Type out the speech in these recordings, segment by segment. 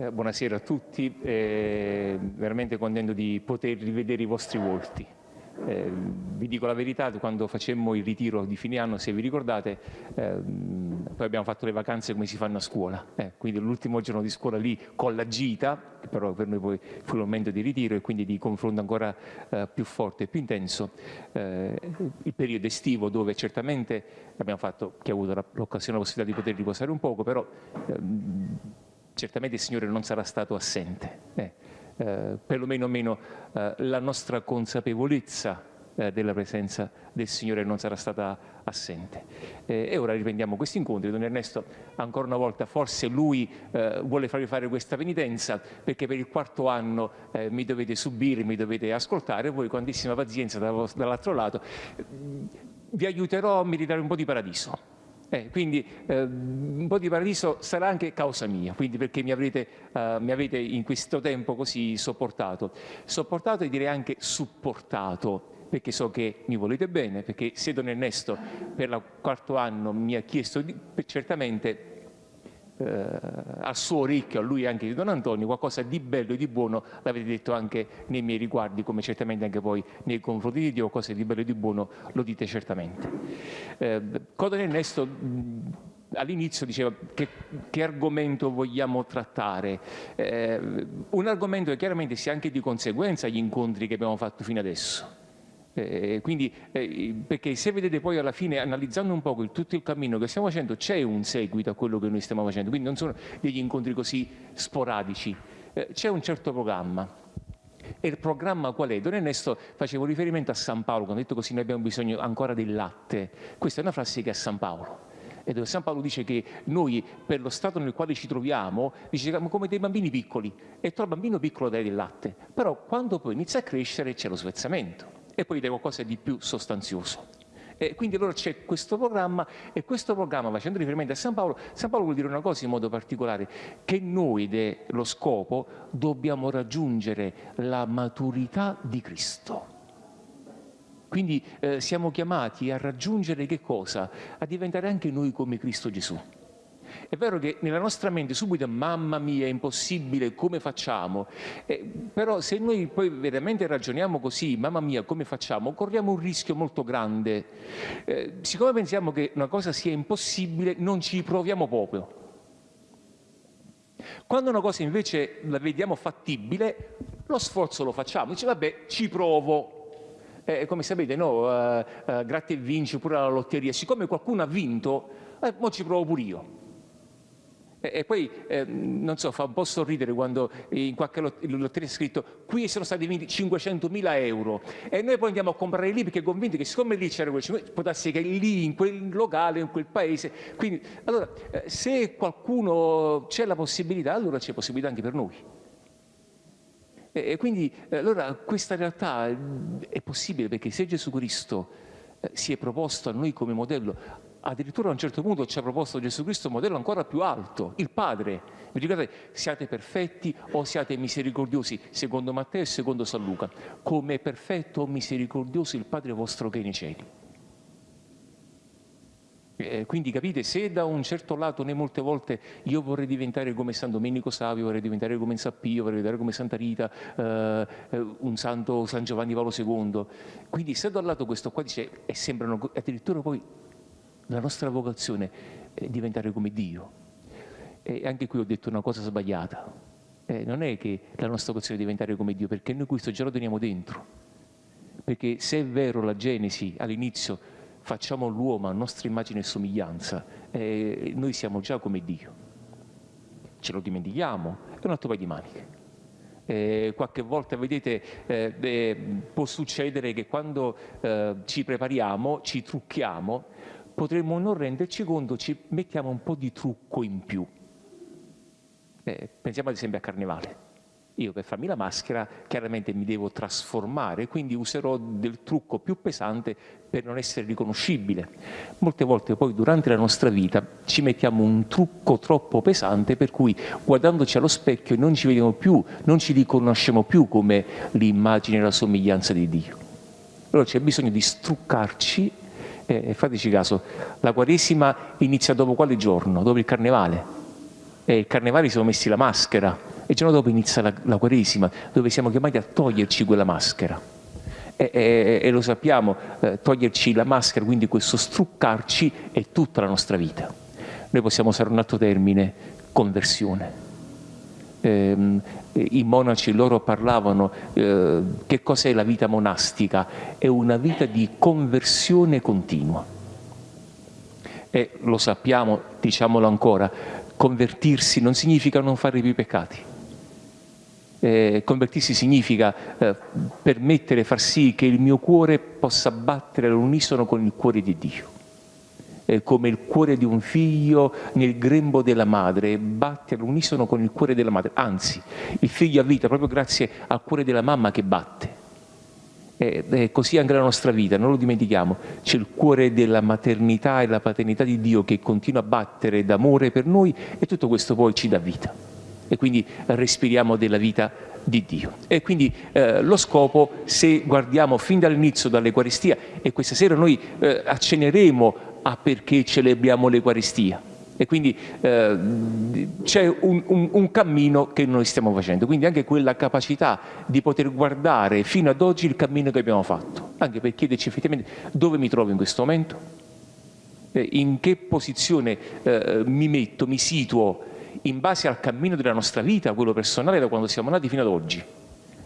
Eh, buonasera a tutti, eh, veramente contento di poter rivedere i vostri volti. Eh, vi dico la verità, quando facemmo il ritiro di fine anno, se vi ricordate, ehm, poi abbiamo fatto le vacanze come si fanno a scuola, eh, quindi l'ultimo giorno di scuola lì con la gita, che però per noi poi fu il momento di ritiro e quindi di confronto ancora eh, più forte e più intenso, eh, il periodo estivo dove certamente abbiamo fatto, chi ha avuto l'occasione, la possibilità di poter riposare un poco, però ehm, certamente il Signore non sarà stato assente, eh, eh, perlomeno meno, eh, la nostra consapevolezza eh, della presenza del Signore non sarà stata assente. Eh, e ora riprendiamo questi incontri. Don Ernesto, ancora una volta, forse lui eh, vuole farvi fare questa penitenza perché per il quarto anno mi dovete subire, mi dovete ascoltare, voi con grandissima pazienza dall'altro lato vi aiuterò a meritare un po' di paradiso. Eh, quindi eh, un po' di paradiso sarà anche causa mia, quindi perché mi, avrete, eh, mi, avete in questo tempo così sopportato. Sopportato e direi anche supportato, perché so che mi volete bene, perché se Don Ernesto per il quarto anno mi ha chiesto, di, certamente eh, al suo orecchio, a lui anche di Don Antonio, qualcosa di bello e di buono l'avete detto anche nei miei riguardi, come certamente anche poi nei confronti di Dio, cose di bello e di buono lo dite certamente. Eh, Codone Ernesto all'inizio diceva che, che, argomento vogliamo trattare, eh, un argomento che chiaramente sia anche di conseguenza agli incontri che abbiamo fatto fino adesso. Eh, quindi, eh, perché se vedete poi alla fine, analizzando un po' il, tutto il cammino che stiamo facendo, c'è un seguito a quello che noi stiamo facendo, quindi non sono degli incontri così sporadici, eh, c'è un certo programma. E il programma qual è? Don Ernesto facevo riferimento a San Paolo, quando ha detto così noi abbiamo bisogno ancora del latte. Questa è una frase che è a San Paolo e dove San Paolo dice che noi per lo stato nel quale ci troviamo, dice come dei bambini piccoli e tu al bambino piccolo dai del latte, però quando poi inizia a crescere c'è lo svezzamento e poi dei qualcosa di più sostanzioso. E quindi allora c'è questo programma e questo programma, facendo riferimento a San Paolo, San Paolo vuol dire una cosa in modo particolare, che noi, ed lo scopo, dobbiamo raggiungere la maturità di Cristo. Quindi eh, siamo chiamati a raggiungere che cosa? A diventare anche noi come Cristo Gesù. È vero che nella nostra mente subito, mamma mia, è impossibile, come facciamo? Eh, però se noi poi veramente ragioniamo così, mamma mia, come facciamo? Corriamo un rischio molto grande. Eh, siccome pensiamo che una cosa sia impossibile, non ci proviamo proprio. Quando una cosa invece la vediamo fattibile, lo sforzo lo facciamo, dice vabbè, ci provo, eh, come sapete, no, uh, uh, gratta e vinci pure alla lotteria, siccome qualcuno ha vinto, eh, mo ci provo pure io. E, poi, eh, non so, fa un po' sorridere quando in qualche lotteria è scritto qui sono stati vinti 500.000 euro e noi poi andiamo a comprare lì perché convinti che siccome lì c'era quel 500 può darsi che lì, in quel locale, in quel paese, quindi allora eh, se qualcuno c'è la possibilità, allora c'è possibilità anche per noi. E, e quindi allora questa realtà è possibile perché se Gesù Cristo eh, si è proposto a noi come modello addirittura a un certo punto ci ha proposto Gesù Cristo un modello ancora più alto, il Padre. Vi ricordate, siate perfetti o siate misericordiosi, secondo Matteo e secondo San Luca. Come è perfetto o misericordioso il Padre vostro che è nei cieli. Eh, quindi capite, se da un certo lato noi molte volte io vorrei diventare come San Domenico Savio, vorrei diventare come San Pio, vorrei diventare come Santa Rita, eh, eh un santo San Giovanni Paolo II, quindi se da un lato questo qua dice e sembrano addirittura poi la nostra vocazione è diventare come Dio. E anche qui ho detto una cosa sbagliata. Eh, non è che la nostra vocazione è diventare come Dio, perché noi questo già lo teniamo dentro. Perché se è vero la Genesi all'inizio facciamo l'uomo a nostra immagine e somiglianza, eh, noi siamo già come Dio. Ce lo dimentichiamo, è un altro paio di maniche. Eh, qualche volta, vedete, eh, eh, può succedere che quando eh, ci prepariamo, ci trucchiamo, potremmo non renderci conto, ci mettiamo un po' di trucco in più. Eh, pensiamo ad esempio a Carnevale. Io per farmi la maschera chiaramente mi devo trasformare, quindi userò del trucco più pesante per non essere riconoscibile. Molte volte poi durante la nostra vita ci mettiamo un trucco troppo pesante per cui guardandoci allo specchio non ci vediamo più, non ci riconosciamo più come l'immagine e la somiglianza di Dio. Allora c'è bisogno di struccarci e fateci caso, la Quaresima inizia dopo quale giorno? Dopo il Carnevale. E il Carnevale siamo messi la maschera, e il giorno dopo inizia la, la Quaresima, dove siamo chiamati a toglierci quella maschera. E, e, e lo sappiamo, eh, toglierci la maschera, quindi questo struccarci, è tutta la nostra vita. Noi possiamo usare un altro termine, conversione. Eh, I monaci loro parlavano eh, che cos'è la vita monastica? È una vita di conversione continua. E lo sappiamo, diciamolo ancora, convertirsi non significa non fare più peccati eh, convertirsi significa eh, permettere, far sì che il mio cuore possa battere all'unisono con il cuore di Dio. Eh, come il cuore di un figlio nel grembo della madre, batte all'unisono con il cuore della madre. Anzi, il figlio ha vita proprio grazie al cuore della mamma che batte. E così anche la nostra vita, non lo dimentichiamo, c'è il cuore della maternità e la paternità di Dio che continua a battere d'amore per noi e tutto questo poi ci dà vita e quindi respiriamo della vita di Dio. E quindi eh, lo scopo, se guardiamo fin dall'inizio dall'Eucaristia, e questa sera noi eh, acceneremo a perché celebriamo l'Eucaristia, e quindi eh, c'è un, un, un, cammino che noi stiamo facendo, quindi anche quella capacità di poter guardare fino ad oggi il cammino che abbiamo fatto, anche per chiederci effettivamente dove mi trovo in questo momento, eh, in che posizione eh, mi metto, mi situo in base al cammino della nostra vita, quello personale da quando siamo nati fino ad oggi?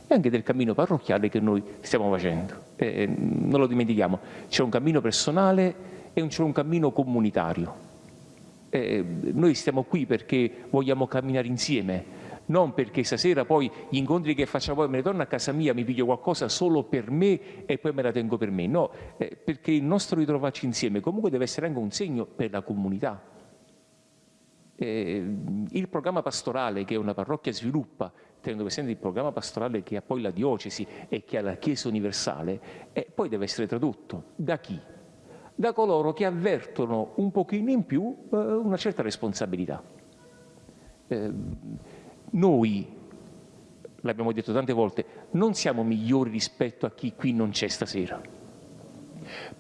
E anche del cammino parrocchiale che noi stiamo facendo. Non lo dimentichiamo, c'è un cammino personale e c'è un cammino comunitario. Eh, noi stiamo qui perché vogliamo camminare insieme, non perché stasera poi gli incontri che facciamo poi me ne torno a casa mia, mi piglio qualcosa solo per me e poi me la tengo per me, no, eh, perché il nostro ritrovarci insieme comunque deve essere anche un segno per la comunità, eh, il programma pastorale che una parrocchia sviluppa, tenendo presente il programma pastorale che ha poi la diocesi e che ha la Chiesa universale, eh, poi deve essere tradotto da chi? Da coloro che avvertono un pochino in più eh, una certa responsabilità. Eh, noi, l'abbiamo detto tante volte, non siamo migliori rispetto a chi qui non c'è stasera.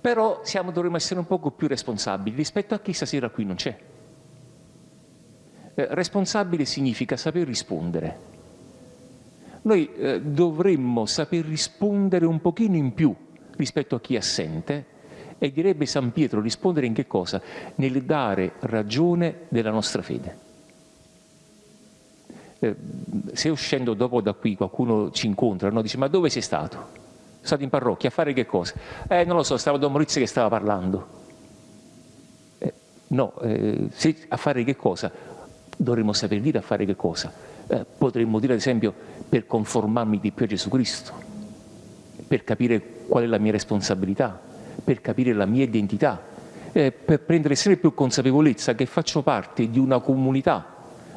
Però siamo, dovremmo essere un poco più responsabili rispetto a chi stasera qui non c'è. Eh, responsabile significa saper rispondere. Noi eh, dovremmo saper rispondere un pochino in più rispetto a chi è assente e direbbe San Pietro rispondere in che cosa? Nel dare ragione della nostra fede. Eh, se uscendo dopo da qui qualcuno ci incontra, no? dice ma dove sei stato? Sono stato in parrocchia a fare che cosa? Eh non lo so, stavo da Maurizio che stava parlando. Eh, no, eh, a fare che cosa? dovremmo saper dire a fare che cosa? Eh, potremmo dire ad esempio per conformarmi di più a Gesù Cristo, per capire qual è la mia responsabilità, per capire la mia identità, eh, per prendere sempre più consapevolezza che faccio parte di una comunità,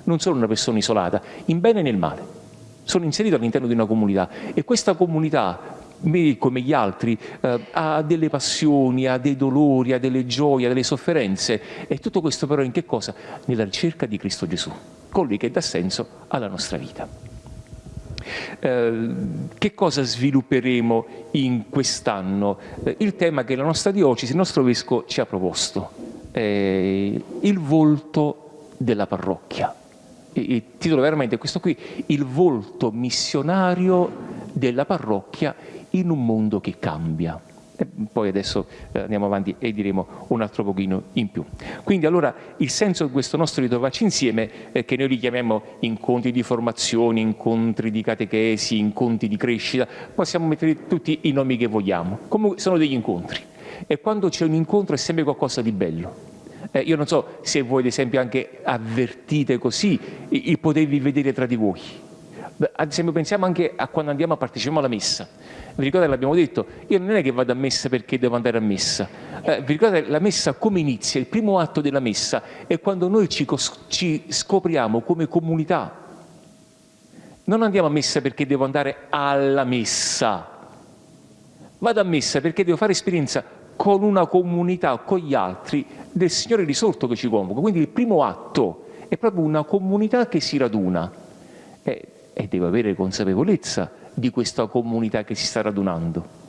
non sono una persona isolata, in bene e nel male. Sono inserito all'interno di una comunità e questa comunità me come gli altri eh, ha delle passioni, ha dei dolori, ha delle gioie, ha delle sofferenze e tutto questo però in che cosa? Nella ricerca di Cristo Gesù, colui che dà senso alla nostra vita. Eh, che cosa svilupperemo in quest'anno? Eh, il tema che la nostra diocesi, il nostro vescovo ci ha proposto, eh, il volto della parrocchia. Il titolo veramente è questo qui, il volto missionario della parrocchia in un mondo che cambia. E poi adesso eh, andiamo avanti e diremo un altro pochino in più. Quindi allora il senso di questo nostro ritrovarci insieme, eh, che noi li chiamiamo incontri di formazione, incontri di catechesi, incontri di crescita, possiamo mettere tutti i nomi che vogliamo, comunque sono degli incontri. E quando c'è un incontro è sempre qualcosa di bello. Eh, io non so se voi ad esempio anche avvertite così il potervi vedere tra di voi ad esempio pensiamo anche a quando andiamo a partecipare alla messa. Vi ricordate, l'abbiamo detto, io non è che vado a messa perché devo andare a messa. Eh, vi ricordate la messa come inizia? Il primo atto della messa è quando noi ci, ci scopriamo come comunità. Non andiamo a messa perché devo andare alla messa. Vado a messa perché devo fare esperienza con una comunità, con gli altri, del Signore risorto che ci convoca. Quindi il primo atto è proprio una comunità che si raduna e, e devo avere consapevolezza di questa comunità che si sta radunando.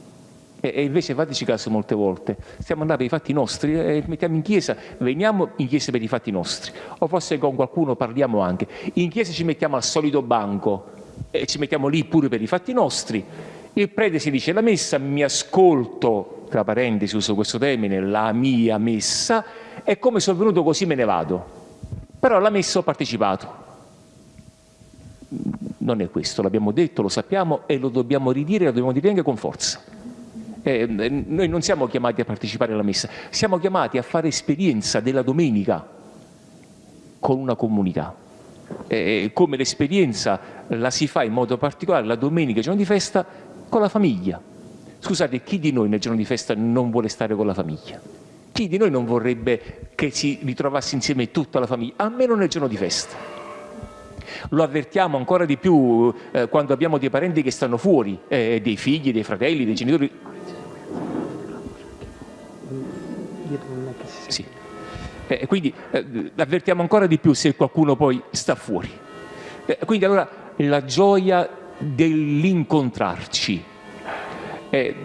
E, e invece fateci caso molte volte, stiamo andando per i fatti nostri, eh, mettiamo in chiesa, veniamo in chiesa per i fatti nostri, o forse con qualcuno parliamo anche, in chiesa ci mettiamo al solito banco e ci mettiamo lì pure per i fatti nostri, il prete si dice la messa, mi ascolto, tra parentesi uso questo termine, la mia messa, e come sono venuto così me ne vado. Però alla messa ho partecipato. Non è questo, l'abbiamo detto, lo sappiamo e lo dobbiamo ridire, lo dobbiamo dire anche con forza. Eh, noi non siamo chiamati a partecipare alla messa, siamo chiamati a fare esperienza della domenica con una comunità. Eh, come l'esperienza la si fa in modo particolare la domenica, giorno di festa, con la famiglia. Scusate, chi di noi nel giorno di festa non vuole stare con la famiglia? Chi di noi non vorrebbe che si ritrovasse insieme tutta la famiglia, almeno nel giorno di festa? Lo avvertiamo ancora di più eh, quando abbiamo dei parenti che stanno fuori, eh, dei figli, dei fratelli, dei genitori. Sì. Eh, quindi eh, avvertiamo ancora di più se qualcuno poi sta fuori. Eh, quindi allora la gioia dell'incontrarci. Eh,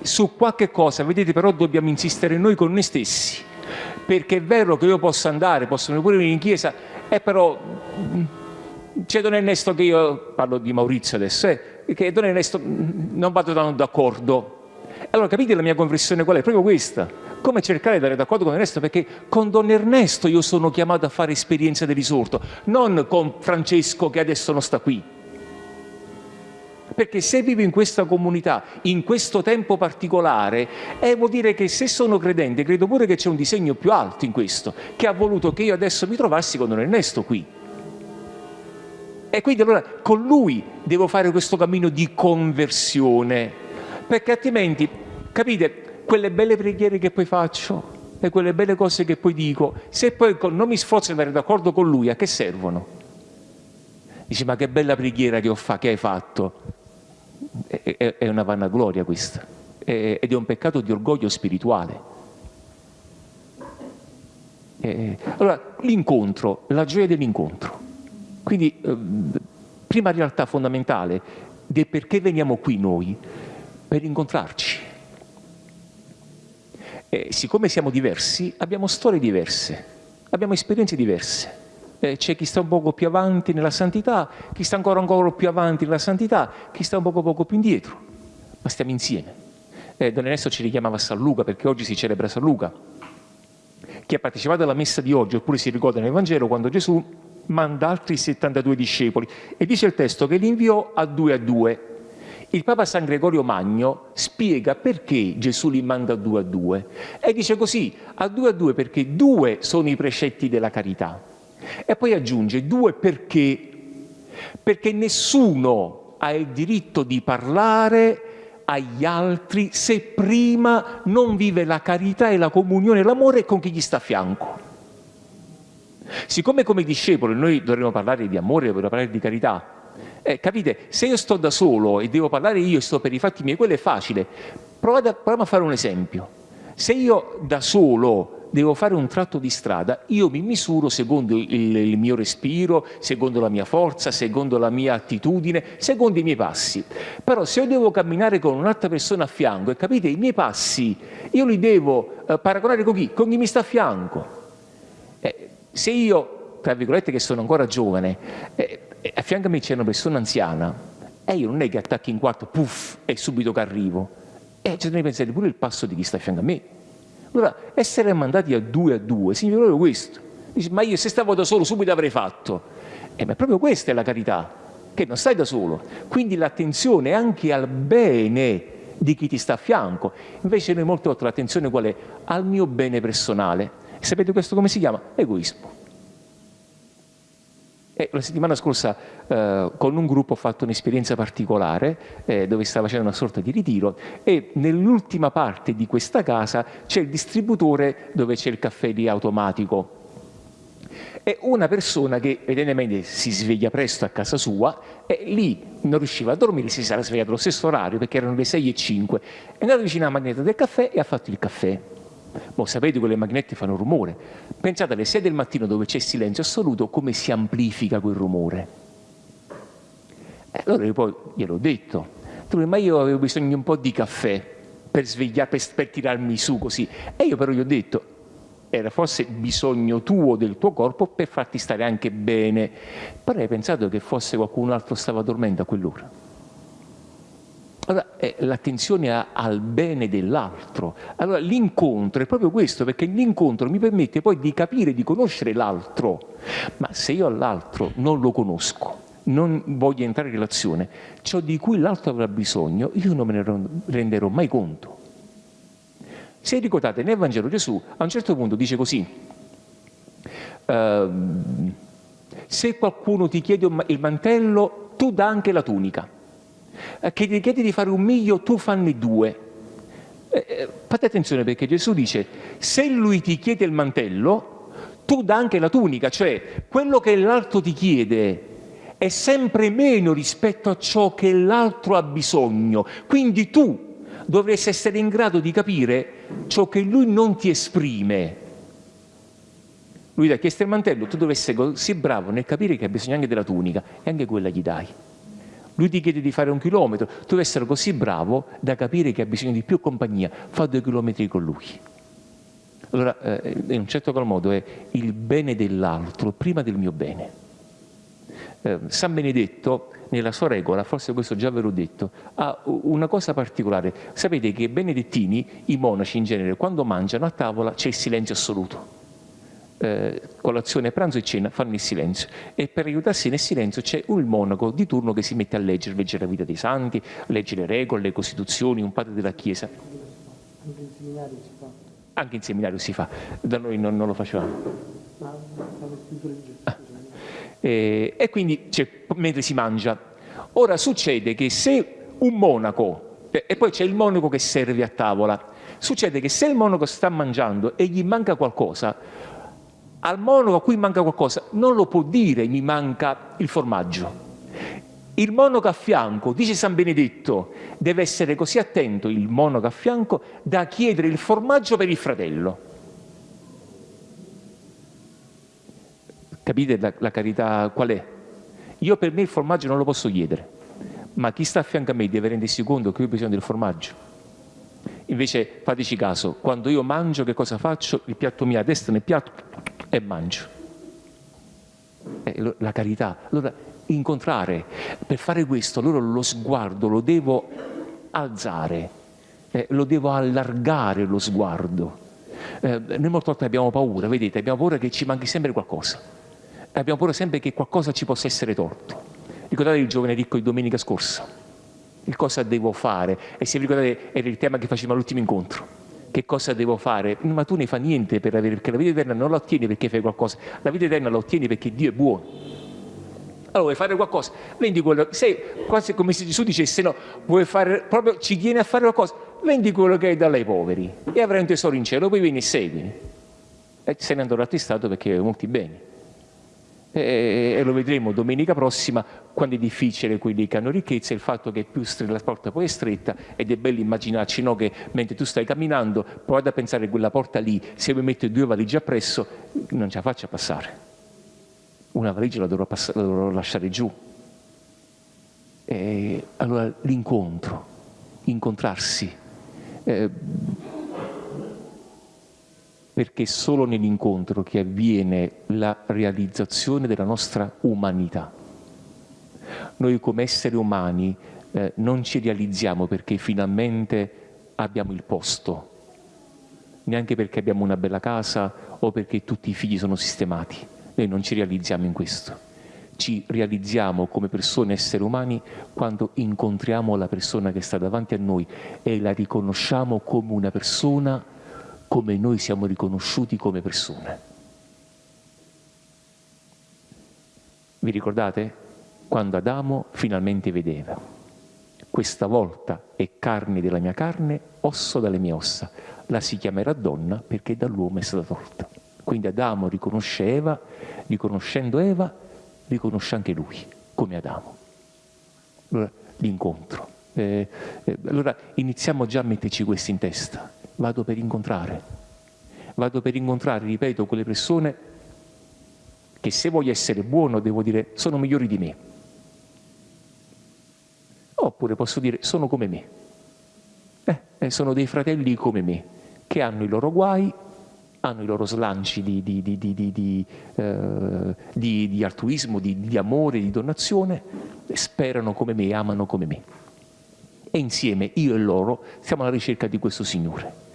su qualche cosa, vedete, però dobbiamo insistere noi con noi stessi, perché è vero che io posso andare, possono pure venire in chiesa, e però c'è Don Ernesto che io, parlo di Maurizio adesso, eh, che Don Ernesto mm, non vado tanto d'accordo. Allora capite la mia conversione qual è? Proprio questa. Come cercare di andare d'accordo con Ernesto? Perché con Don Ernesto io sono chiamato a fare esperienza del risorto, non con Francesco che adesso non sta qui perché se vivo in questa comunità, in questo tempo particolare, eh, vuol dire che se sono credente, credo pure che c'è un disegno più alto in questo, che ha voluto che io adesso mi trovassi con Don Ernesto qui. E quindi allora con lui devo fare questo cammino di conversione, perché altrimenti, capite, quelle belle preghiere che poi faccio e quelle belle cose che poi dico, se poi non mi sforzo di andare d'accordo con lui, a che servono? Dici, ma che bella preghiera che, fa, che hai fatto è, è una vanagloria questa, è, ed è un peccato di orgoglio spirituale. Eh, allora, l'incontro, la gioia dell'incontro. Quindi, eh, prima realtà fondamentale del perché veniamo qui noi, per incontrarci. E siccome siamo diversi, abbiamo storie diverse, abbiamo esperienze diverse eh, c'è chi sta un poco più avanti nella santità, chi sta ancora, ancora più avanti nella santità, chi sta un poco, poco più indietro, ma stiamo insieme. Eh, Don Ernesto ci richiamava San Luca perché oggi si celebra San Luca. Chi ha partecipato alla messa di oggi oppure si ricorda nel Vangelo quando Gesù manda altri 72 discepoli e dice il testo che li inviò a due a due. Il Papa San Gregorio Magno spiega perché Gesù li manda a due a due e dice così, a due a due perché due sono i precetti della carità e poi aggiunge due perché, perché nessuno ha il diritto di parlare agli altri se prima non vive la carità e la comunione e l'amore con chi gli sta a fianco. Siccome come discepoli noi dovremmo parlare di amore, dovremmo parlare di carità, eh, capite, se io sto da solo e devo parlare io e sto per i fatti miei, quello è facile. Proviamo a fare un esempio. Se io da solo devo fare un tratto di strada, io mi misuro secondo il, il, mio respiro, secondo la mia forza, secondo la mia attitudine, secondo i miei passi. Però se io devo camminare con un'altra persona a fianco, e capite, i miei passi, io li devo eh, paragonare con chi? Con chi mi sta a fianco. Eh, se io, tra virgolette, che sono ancora giovane, eh, a fianco a me c'è una persona anziana, e io non è che attacchi in quarto, puff, e subito che arrivo. E eh, bisogna pensare pure il passo di chi sta a fianco a me. Allora, essere mandati a due a due significa proprio questo. Dici, ma io se stavo da solo subito avrei fatto. Eh, ma proprio questa è la carità, che non stai da solo. Quindi l'attenzione anche al bene di chi ti sta a fianco. Invece noi molte volte l'attenzione qual è? Al mio bene personale. E sapete questo come si chiama? Egoismo. E la settimana scorsa eh, con un gruppo ho fatto un'esperienza particolare eh, dove stava facendo una sorta di ritiro e nell'ultima parte di questa casa c'è il distributore dove c'è il caffè lì automatico. È una persona che evidentemente si sveglia presto a casa sua e lì non riusciva a dormire, si sarà svegliato allo stesso orario perché erano le 6 e 5, è andato vicino alla macchinetta del caffè e ha fatto il caffè. Mo sapete quelle macchinette fanno rumore. Pensate alle 6 del mattino dove c'è silenzio assoluto come si amplifica quel rumore. E allora io poi gliel'ho detto, ma io avevo bisogno di un po' di caffè per svegliare, per, per tirarmi su così. E io però gli ho detto, era forse bisogno tuo del tuo corpo per farti stare anche bene. Però hai pensato che forse qualcun altro stava dormendo a quell'ora. Allora, eh, l'attenzione al bene dell'altro. Allora, l'incontro è proprio questo, perché l'incontro mi permette poi di capire, di conoscere l'altro. Ma se io all'altro non lo conosco, non voglio entrare in relazione, ciò di cui l'altro avrà bisogno, io non me ne renderò mai conto. Se ricordate, nel Vangelo Gesù a un certo punto dice così, uh, se qualcuno ti chiede il mantello, tu dà anche la tunica. Eh, che ti chiede di fare un miglio, tu fanne due. Eh, eh, fate attenzione perché Gesù dice, se lui ti chiede il mantello, tu dà anche la tunica, cioè quello che l'altro ti chiede è sempre meno rispetto a ciò che l'altro ha bisogno. Quindi tu dovresti essere in grado di capire ciò che lui non ti esprime. Lui ti ha chiesto il mantello, tu dovresti essere così bravo nel capire che ha bisogno anche della tunica e anche quella gli dai. Lui ti chiede di fare un chilometro, tu devi essere così bravo da capire che ha bisogno di più compagnia, fa due chilometri con lui. Allora, eh, in un certo qual modo è il bene dell'altro prima del mio bene. Eh, San Benedetto, nella sua regola, forse questo già ve l'ho detto, ha una cosa particolare. Sapete che i benedettini, i monaci in genere, quando mangiano a tavola c'è il silenzio assoluto eh, colazione, pranzo e cena fanno il silenzio e per aiutarsi nel silenzio c'è un monaco di turno che si mette a leggere, leggere la vita dei santi, leggere le regole, le costituzioni, un padre della Chiesa. Anche in seminario si fa. Anche in seminario si fa, da noi non, non lo facevamo. Ah. E, e quindi mentre si mangia. Ora succede che se un monaco, e poi c'è il monaco che serve a tavola, succede che se il monaco sta mangiando e gli manca qualcosa, al monaco a cui manca qualcosa non lo può dire mi manca il formaggio. Il monaco a fianco, dice San Benedetto, deve essere così attento il monaco a fianco da chiedere il formaggio per il fratello. Capite la, la carità qual è? Io per me il formaggio non lo posso chiedere, ma chi sta a fianco a me deve rendersi conto che io ho bisogno del formaggio. Invece fateci caso, quando io mangio che cosa faccio? Il piatto mio a destra nel piatto e mangio. Eh, la carità. Allora, incontrare, per fare questo, allora lo sguardo lo devo alzare, eh, lo devo allargare lo sguardo. Eh, noi molte volte abbiamo paura, vedete, abbiamo paura che ci manchi sempre qualcosa. Abbiamo paura sempre che qualcosa ci possa essere torto. Ricordate il giovane ricco di domenica scorsa? il cosa devo fare. E se vi ricordate era il tema che facevamo all'ultimo incontro. Che cosa devo fare? Ma tu ne fa niente per avere, perché la vita eterna non la ottieni perché fai qualcosa, la vita eterna la ottieni perché Dio è buono. Allora vuoi fare qualcosa, vendi quello, se quasi come se Gesù dicesse no, vuoi fare proprio, ci tieni a fare qualcosa, vendi quello che hai dalle poveri e avrai un tesoro in cielo, poi vieni e seguimi. E se ne andrò attestato perché molti beni e, lo vedremo domenica prossima quando è difficile quelli che hanno ricchezza, il fatto che più la porta poi è stretta ed è bello immaginarci no, che mentre tu stai camminando provate a pensare che quella porta lì, se mi metto due valigie appresso, non ce la faccio passare. Una valigia la dovrò, la dovrò lasciare giù. E allora l'incontro, incontrarsi. Eh, perché è solo nell'incontro che avviene la realizzazione della nostra umanità. Noi come esseri umani eh, non ci realizziamo perché finalmente abbiamo il posto, neanche perché abbiamo una bella casa o perché tutti i figli sono sistemati. Noi non ci realizziamo in questo. Ci realizziamo come persone, esseri umani, quando incontriamo la persona che sta davanti a noi e la riconosciamo come una persona come noi siamo riconosciuti come persone. Vi ricordate? Quando Adamo finalmente vedeva, questa volta è carne della mia carne, osso dalle mie ossa, la si chiamerà donna perché dall'uomo è stata tolta. Quindi Adamo riconosce Eva, riconoscendo Eva, riconosce anche lui, come Adamo. Allora, l'incontro. Eh, eh, allora iniziamo già a metterci questo in testa. Vado per incontrare. Vado per incontrare, ripeto, quelle persone che se voglio essere buono devo dire sono migliori di me. Oppure posso dire sono come me. Eh, eh sono dei fratelli come me, che hanno i loro guai, hanno i loro slanci di, di, di, eh, di altruismo, di, amore, di donazione, sperano come me, amano come me. E insieme, io e loro, siamo alla ricerca di questo Signore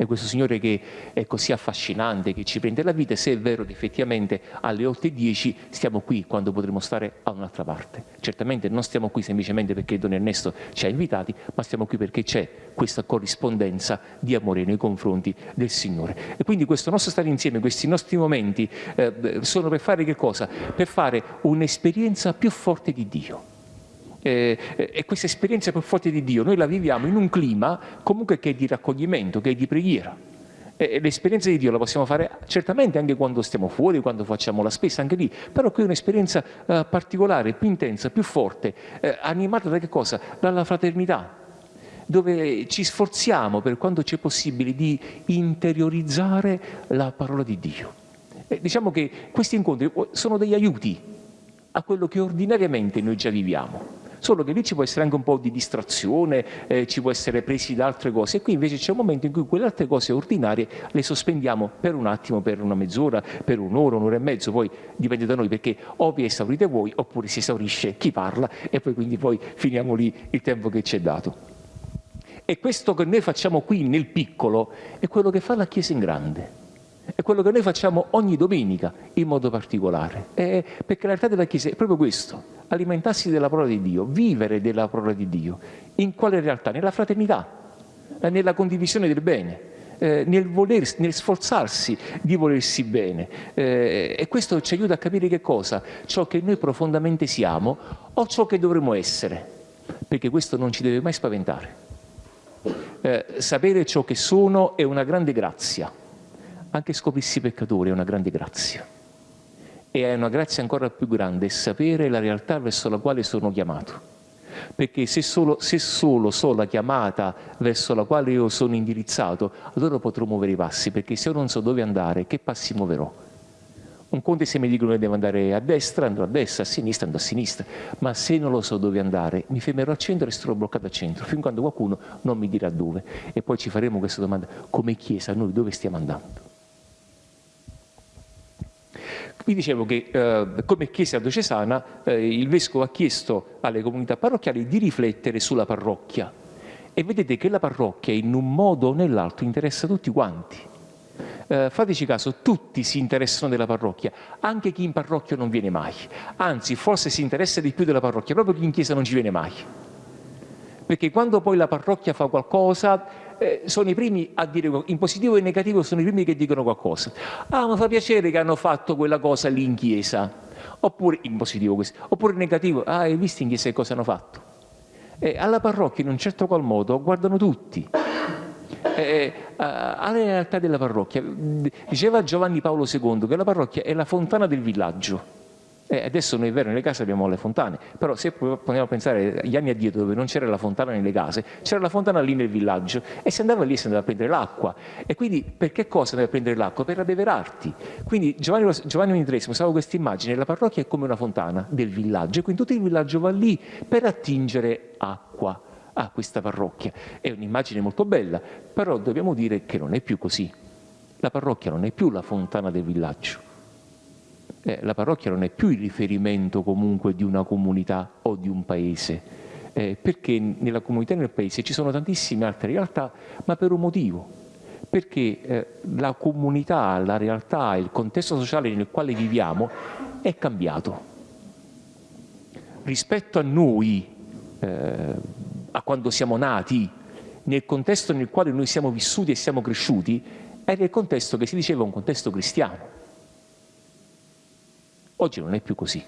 è questo Signore che è così affascinante, che ci prende la vita, se è vero che effettivamente alle 8.10 stiamo qui quando potremo stare a un'altra parte. Certamente non stiamo qui semplicemente perché Don Ernesto ci ha invitati, ma stiamo qui perché c'è questa corrispondenza di amore nei confronti del Signore. E quindi questo nostro stare insieme, questi nostri momenti eh, sono per fare che cosa? Per fare un'esperienza più forte di Dio eh, e questa esperienza più forte di Dio noi la viviamo in un clima comunque che è di raccoglimento, che è di preghiera. L'esperienza di Dio la possiamo fare certamente anche quando stiamo fuori, quando facciamo la spesa, anche lì, però qui è un'esperienza eh, particolare, più intensa, più forte, eh, animata da che cosa? Dalla fraternità, dove ci sforziamo per quanto c'è possibile di interiorizzare la parola di Dio. E diciamo che questi incontri sono degli aiuti a quello che ordinariamente noi già viviamo solo che lì ci può essere anche un po' di distrazione, eh, ci può essere presi da altre cose e qui invece c'è un momento in cui quelle altre cose ordinarie le sospendiamo per un attimo, per una mezz'ora, per un'ora, un'ora e mezzo, poi dipende da noi perché o vi esaurite voi oppure si esaurisce chi parla e poi quindi poi finiamo lì il tempo che ci è dato. E questo che noi facciamo qui nel piccolo è quello che fa la Chiesa in grande. È quello che noi facciamo ogni domenica in modo particolare. È perché la realtà della Chiesa è proprio questo, alimentarsi della parola di Dio, vivere della parola di Dio. In quale realtà? Nella fraternità, eh, nella condivisione del bene. Eh, nel, voler, nel sforzarsi di volersi bene eh, e questo ci aiuta a capire che cosa? Ciò che noi profondamente siamo o ciò che dovremmo essere, perché questo non ci deve mai spaventare. Eh, sapere ciò che sono è una grande grazia, anche scoprirsi peccatori è una grande grazia. E è una grazia ancora più grande sapere la realtà verso la quale sono chiamato. Perché se solo, se solo so la chiamata verso la quale io sono indirizzato, allora potrò muovere i passi, perché se io non so dove andare, che passi muoverò? Un conto se mi dicono che devo andare a destra, andrò a destra, a sinistra, andrò a sinistra, ma se non lo so dove andare, mi fermerò al centro e resterò bloccato al centro, fin quando qualcuno non mi dirà dove. E poi ci faremo questa domanda, come Chiesa, noi dove stiamo andando? Vi dicevo che eh, come Chiesa diocesana eh, il Vescovo ha chiesto alle comunità parrocchiali di riflettere sulla parrocchia e vedete che la parrocchia in un modo o nell'altro interessa tutti quanti. Eh, fateci caso, tutti si interessano della parrocchia, anche chi in parrocchia non viene mai. Anzi, forse si interessa di più della parrocchia, proprio chi in chiesa non ci viene mai. Perché quando poi la parrocchia fa qualcosa, eh, sono i primi a dire, in positivo e in negativo sono i primi che dicono qualcosa. Ah, mi fa piacere che hanno fatto quella cosa lì in chiesa, oppure in positivo questo, oppure in negativo, ah, hai visto in chiesa che cosa hanno fatto? Eh, alla parrocchia in un certo qual modo guardano tutti. Eh, eh alla realtà della parrocchia, diceva Giovanni Paolo II che la parrocchia è la fontana del villaggio eh, adesso noi è vero, nelle case abbiamo le fontane, però se vogliamo pensare agli anni addietro dove non c'era la fontana nelle case, c'era la fontana lì nel villaggio e si andava lì e si andava a prendere l'acqua. E quindi per che cosa andare a prendere l'acqua? Per abbeverarti. Quindi Giovanni, Giovanni usava questa immagine, la parrocchia è come una fontana del villaggio e quindi tutto il villaggio va lì per attingere acqua a questa parrocchia. È un'immagine molto bella, però dobbiamo dire che non è più così. La parrocchia non è più la fontana del villaggio eh, la parrocchia non è più il riferimento comunque di una comunità o di un paese, eh, perché nella comunità e nel paese ci sono tantissime altre realtà, ma per un motivo, perché eh, la comunità, la realtà, il contesto sociale nel quale viviamo è cambiato. Rispetto a noi, eh, a quando siamo nati, nel contesto nel quale noi siamo vissuti e siamo cresciuti, era il contesto che si diceva un contesto cristiano Oggi non è più così.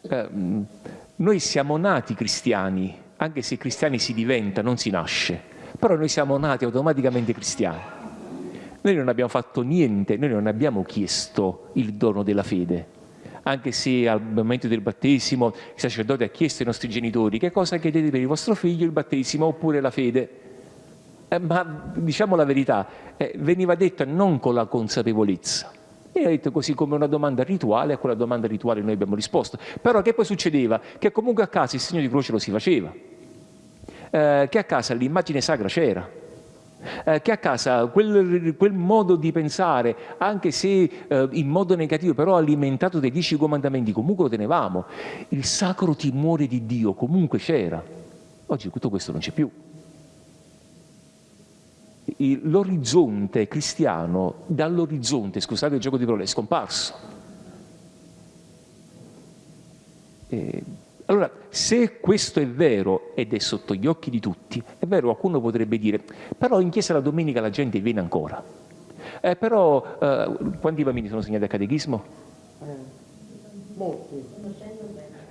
Eh, noi siamo nati cristiani, anche se cristiani si diventa, non si nasce, però noi siamo nati automaticamente cristiani. Noi non abbiamo fatto niente, noi non abbiamo chiesto il dono della fede. Anche se al momento del battesimo il sacerdote ha chiesto ai nostri genitori che cosa chiedete per il vostro figlio, il battesimo oppure la fede. Eh, ma diciamo la verità, eh, veniva detta non con la consapevolezza. E ha detto così come una domanda rituale, a quella domanda rituale noi abbiamo risposto. Però che poi succedeva? Che comunque a casa il segno di croce lo si faceva, eh, che a casa l'immagine sacra c'era, eh, che a casa quel, quel, modo di pensare, anche se eh, in modo negativo, però alimentato dai dieci comandamenti, comunque lo tenevamo. Il sacro timore di Dio comunque c'era. Oggi tutto questo non c'è più l'orizzonte cristiano dall'orizzonte, scusate il gioco di parole, è scomparso. E, allora, se questo è vero ed è sotto gli occhi di tutti, è vero, qualcuno potrebbe dire, però in chiesa la domenica la gente viene ancora. Eh, però, eh, quanti bambini sono segnati a catechismo? Molti.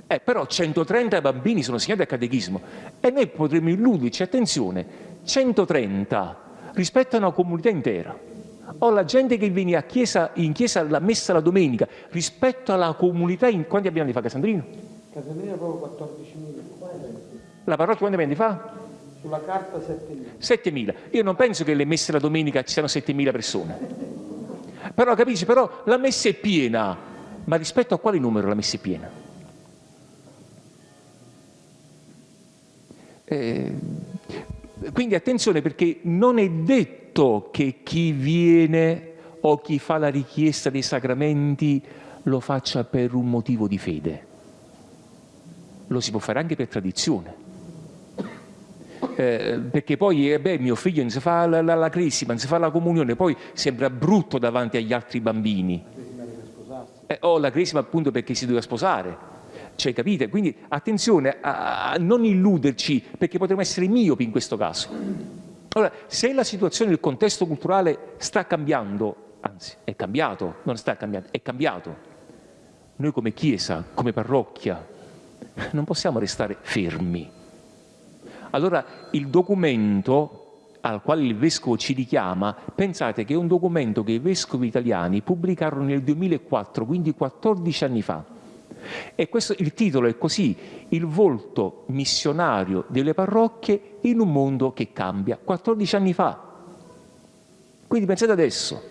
Eh, però 130 bambini sono segnati a catechismo e noi potremmo illuderci, attenzione, 130 rispetto a una comunità intera. O la gente che viene chiesa, in chiesa alla messa la domenica rispetto alla comunità, in... quanti abitanti fa Casandrino? Casandrino proprio 14.000. La parrocchia quanti abitanti fa? Sulla carta 7.000. 7.000. Io non penso che le messe la domenica ci siano 7.000 persone. Però capisci, però la messa è piena. Ma rispetto a quale numero la messa è piena? Eh, quindi attenzione perché non è detto che chi viene o chi fa la richiesta dei sacramenti lo faccia per un motivo di fede. Lo si può fare anche per tradizione. Eh, perché poi eh, beh, mio figlio non si fa la, la, la crisima, non si fa la comunione, poi sembra brutto davanti agli altri bambini. Eh, o la crisima appunto perché si doveva sposare cioè, capite? Quindi attenzione a, non illuderci, perché potremmo essere miopi in questo caso. Allora, se la situazione, il contesto culturale sta cambiando, anzi è cambiato, non sta cambiando, è cambiato, noi come Chiesa, come parrocchia, non possiamo restare fermi. Allora il documento al quale il Vescovo ci richiama, pensate che è un documento che i Vescovi italiani pubblicarono nel 2004, quindi 14 anni fa e questo, il titolo è così, il volto missionario delle parrocchie in un mondo che cambia, 14 anni fa. Quindi pensate adesso,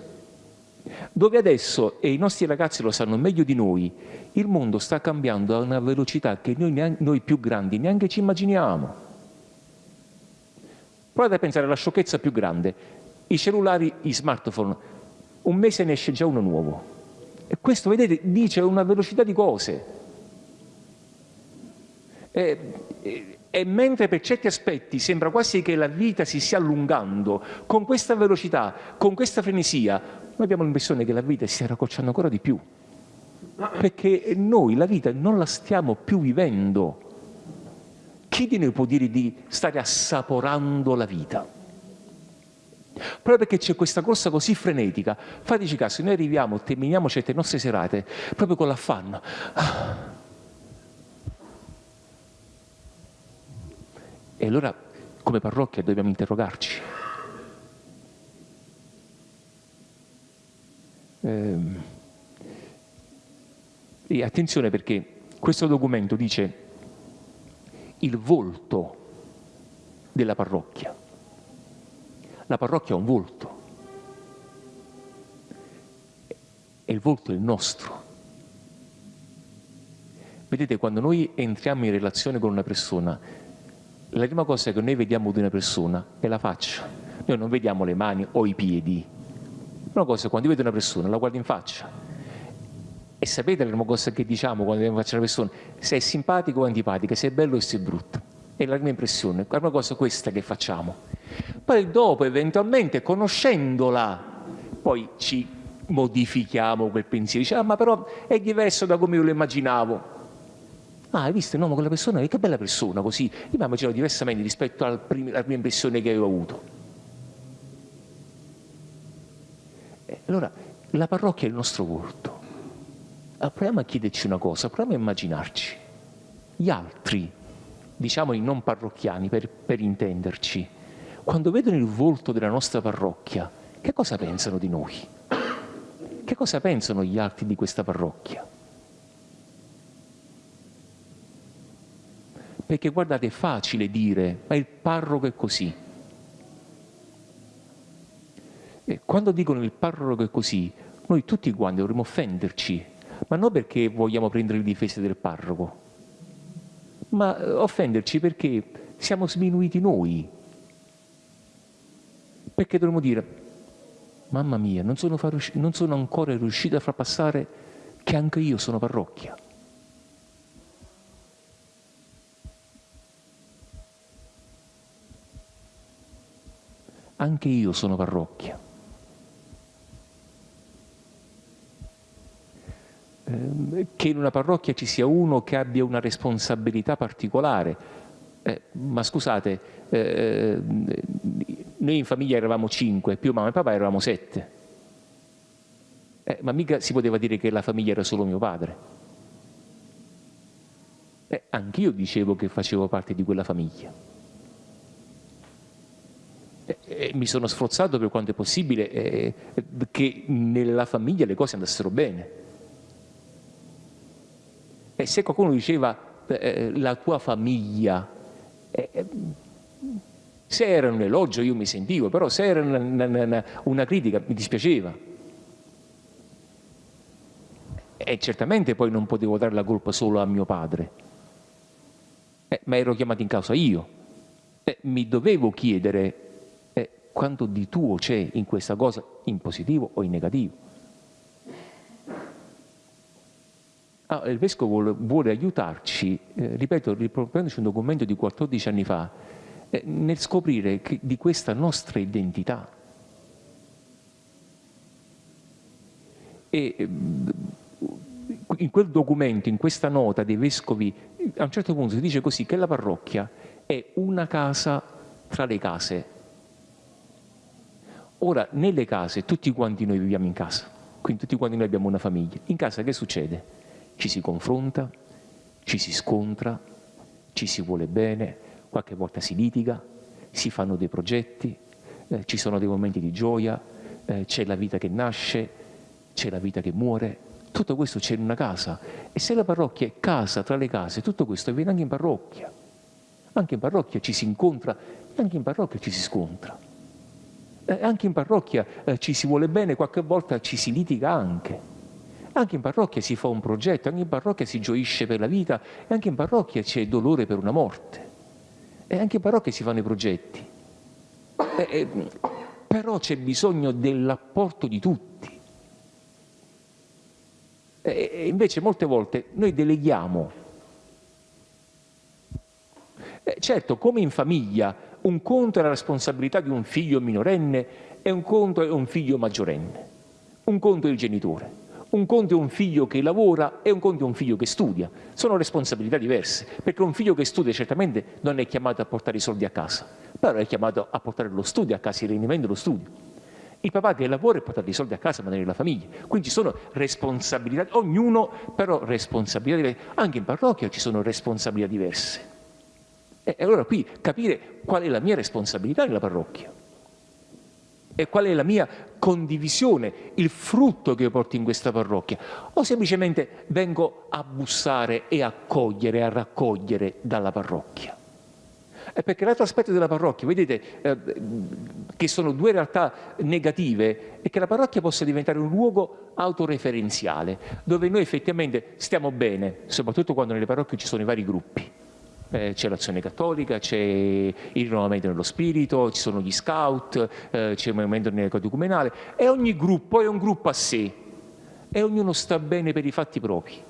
dove adesso, e i nostri ragazzi lo sanno meglio di noi, il mondo sta cambiando a una velocità che noi, noi più grandi neanche ci immaginiamo. Provate a pensare alla sciocchezza più grande, i cellulari, i smartphone, un mese ne esce già uno nuovo. E questo, vedete, dice una velocità di cose. E, e, e, mentre per certi aspetti sembra quasi che la vita si stia allungando, con questa velocità, con questa frenesia, noi abbiamo l'impressione che la vita si stia raccorciando ancora di più. Perché noi la vita non la stiamo più vivendo. Chi di noi può dire di stare assaporando la vita? Proprio perché c'è questa corsa così frenetica, fateci caso, noi arriviamo, terminiamo certe nostre serate proprio con l'affanno. E allora, come parrocchia, dobbiamo interrogarci. Ehm, e attenzione perché questo documento dice il volto della parrocchia. La parrocchia ha un volto e il volto è il nostro. Vedete, quando noi entriamo in relazione con una persona, la prima cosa che noi vediamo di una persona è la faccia. Noi non vediamo le mani o i piedi. La prima cosa, quando io vedo una persona, la guardo in faccia. E sapete la prima cosa che diciamo quando vediamo in faccia una persona? Se è simpatico o antipatica, se è bello o se è brutto. È la prima impressione, la prima cosa questa che facciamo. Poi dopo, eventualmente, conoscendola, poi ci modifichiamo quel pensiero. Diciamo, ah, ma però è diverso da come io lo immaginavo. Ah, hai visto, no, ma quella persona, che bella persona, così. Io mi immaginavo diversamente rispetto alla prima, impressione che avevo avuto. E allora, la parrocchia è il nostro volto. Allora, proviamo a chiederci una cosa, proviamo a immaginarci. Gli altri, diciamo i non parrocchiani per, per intenderci, quando vedono il volto della nostra parrocchia, che cosa pensano di noi? Che cosa pensano gli altri di questa parrocchia? Perché guardate, è facile dire, ma il parroco è così. E quando dicono il parroco è così, noi tutti quanti dovremmo offenderci, ma non perché vogliamo prendere le difese del parroco, ma eh, offenderci perché siamo sminuiti noi. Perché dovremmo dire, mamma mia, non sono, non sono ancora riuscito a far passare che anche io sono parrocchia. Anche io sono parrocchia. Ehm, che in una parrocchia ci sia uno che abbia una responsabilità particolare. Eh, ma scusate, eh, noi in famiglia eravamo cinque, più mamma e papà eravamo sette. Eh, ma mica si poteva dire che la famiglia era solo mio padre. Eh, anch'io dicevo che facevo parte di quella famiglia. Eh, eh, mi sono sforzato per quanto è possibile eh, che nella famiglia le cose andassero bene. E se qualcuno diceva eh, la tua famiglia, eh, eh, se era un elogio io mi sentivo, però se era una, una, una critica mi dispiaceva. E certamente poi non potevo dare la colpa solo a mio padre, eh, ma ero chiamato in causa io. Eh, mi dovevo chiedere eh, quanto di tuo c'è in questa cosa, in positivo o in negativo. Ah, il Vescovo vuole, aiutarci, eh, ripeto, riprendendoci un documento di 14 anni fa, eh, nel scoprire che, di questa nostra identità. E mm, in quel documento, in questa nota dei Vescovi, a un certo punto si dice così che la parrocchia è una casa tra le case. Ora, nelle case, tutti quanti noi viviamo in casa, quindi tutti quanti noi abbiamo una famiglia. In casa che succede? Ci si confronta, ci si scontra, ci si vuole bene, qualche volta si litiga, si fanno dei progetti, eh, ci sono dei momenti di gioia, eh, c'è la vita che nasce, c'è la vita che muore, tutto questo c'è in una casa e se la parrocchia è casa tra le case, tutto questo avviene anche in parrocchia. Anche in parrocchia ci si incontra, anche in parrocchia ci si scontra. Eh, anche in parrocchia eh, ci si vuole bene, qualche volta ci si litiga anche. Anche in parrocchia si fa un progetto, anche in parrocchia si gioisce per la vita e anche in parrocchia c'è dolore per una morte. E anche in parrocchia si fanno i progetti. E, e, però c'è bisogno dell'apporto di tutti. E, e invece molte volte noi deleghiamo. certo, come in famiglia, un conto è la responsabilità di un figlio minorenne e un conto è un figlio maggiorenne. Un conto è il genitore. Un conto è un figlio che lavora e un conto è un figlio che studia. Sono responsabilità diverse, perché un figlio che studia certamente non è chiamato a portare i soldi a casa, però è chiamato a portare lo studio a casa, il rendimento dello studio. Il papà che lavora e porta i soldi a casa, mantenere la famiglia. Quindi ci sono responsabilità, ognuno però responsabilità diverse. Anche in parrocchia ci sono responsabilità diverse. E allora qui capire qual è la mia responsabilità nella parrocchia e qual è la mia condivisione, il frutto che io porto in questa parrocchia, o semplicemente vengo a bussare e a cogliere, a raccogliere dalla parrocchia. E perché l'altro aspetto della parrocchia, vedete, eh, che sono due realtà negative, è che la parrocchia possa diventare un luogo autoreferenziale, dove noi effettivamente stiamo bene, soprattutto quando nelle parrocchie ci sono i vari gruppi eh, c'è l'azione cattolica, c'è il rinnovamento nello spirito, ci sono gli scout, eh, c'è il movimento neocatecumenale e ogni gruppo è un gruppo a sé e ognuno sta bene per i fatti propri.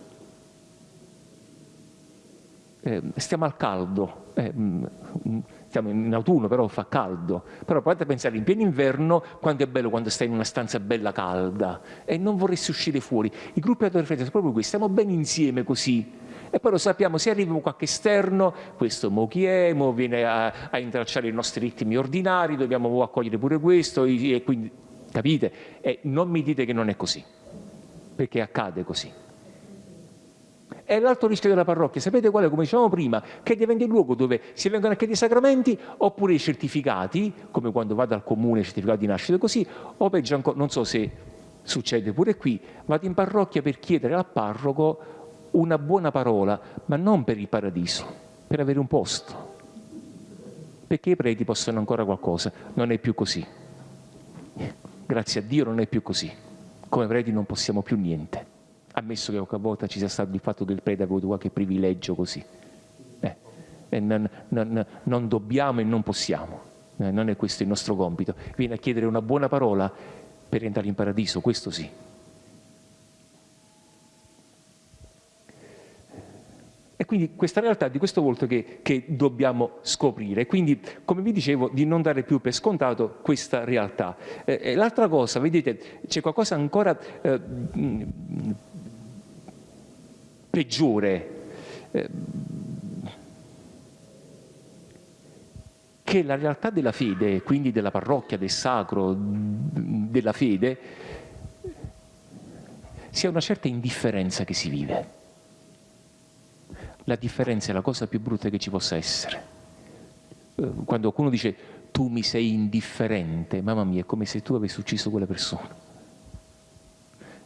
Eh, stiamo al caldo, eh, mm, mm, stiamo in autunno però fa caldo, però provate a pensare in pieno inverno quanto è bello quando stai in una stanza bella calda e non vorresti uscire fuori. I gruppi ad sono proprio qui, stiamo bene insieme così, e poi lo sappiamo, se arriva qualche esterno, questo mo chi è, mo viene a, a intralciare i nostri ritmi ordinari, dobbiamo accogliere pure questo, e quindi, capite? E non mi dite che non è così, perché accade così. E l'altro rischio della parrocchia, sapete qual è? Come dicevamo prima, che diventa il luogo dove si vengono a chiedere i sacramenti oppure i certificati, come quando vado al comune, certificato di nascita così, o peggio ancora, non so se succede pure qui, vado in parrocchia per chiedere al parroco una buona parola, ma non per il paradiso, per avere un posto. Perché i preti possono ancora qualcosa, non è più così. Grazie a Dio non è più così. Come preti non possiamo più niente ammesso che qualche volta ci sia stato il fatto che il prete ha avuto qualche privilegio così. Eh, e non, non, non, dobbiamo e non possiamo, eh, non è questo il nostro compito. Viene a chiedere una buona parola per entrare in paradiso, questo sì. Quindi questa realtà di questo volto che, che, dobbiamo scoprire. Quindi, come vi dicevo, di non dare più per scontato questa realtà. Eh, l'altra cosa, vedete, c'è qualcosa ancora eh, peggiore, eh, che la realtà della fede, quindi della parrocchia, del sacro, della fede, sia una certa indifferenza che si vive. La differenza è la cosa più brutta che ci possa essere. Eh, quando qualcuno dice tu mi sei indifferente, mamma mia, è come se tu avessi ucciso quella persona.